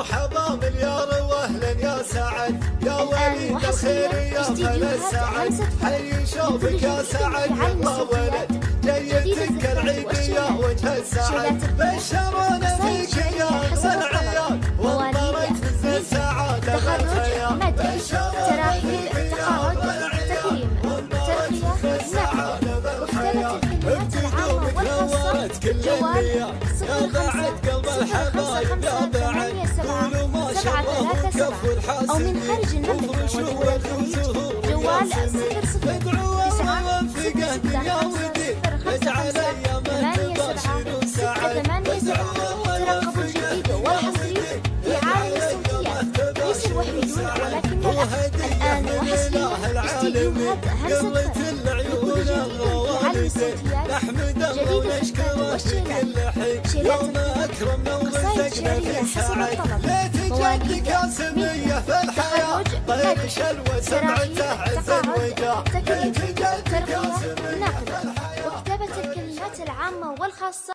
مرحبا مليار واهلا يا سعد. يا وليد الخير يا خل السعد حي شوفك يا سعد. يلا ولد جيتك العيد يا وجه السعد بشرونا فيك يا اغلى العيال وانطرت فز السعادة بالخيال تراحيل التخرج تكريم ترقية نقل واختلت الكلمات العامة والخاصة جوال صفر خمسة سبعة ثلاثة سبعة. أو من خارج المملكة ودول الخليج جوال صفر صفر. تسعة صفر ستة خمسة صفر خمسة ثمانية سبعة. ستة ثمانية سبعة. ترقبوا الجديد والحصري في عالم الصوتيات ليس الوحيدون ولكننا الآن وحصريا استديوهات فرد لكل جديد. في عالم الصوتيات جديد والشيلات شيلات شعرية. حسب الطلب. ليتجدك يا سمية في الحياة. طيب شلوة سمعته عز تكريم ليتجدك يا سمية وكتابة الكلمات العامة والخاصة.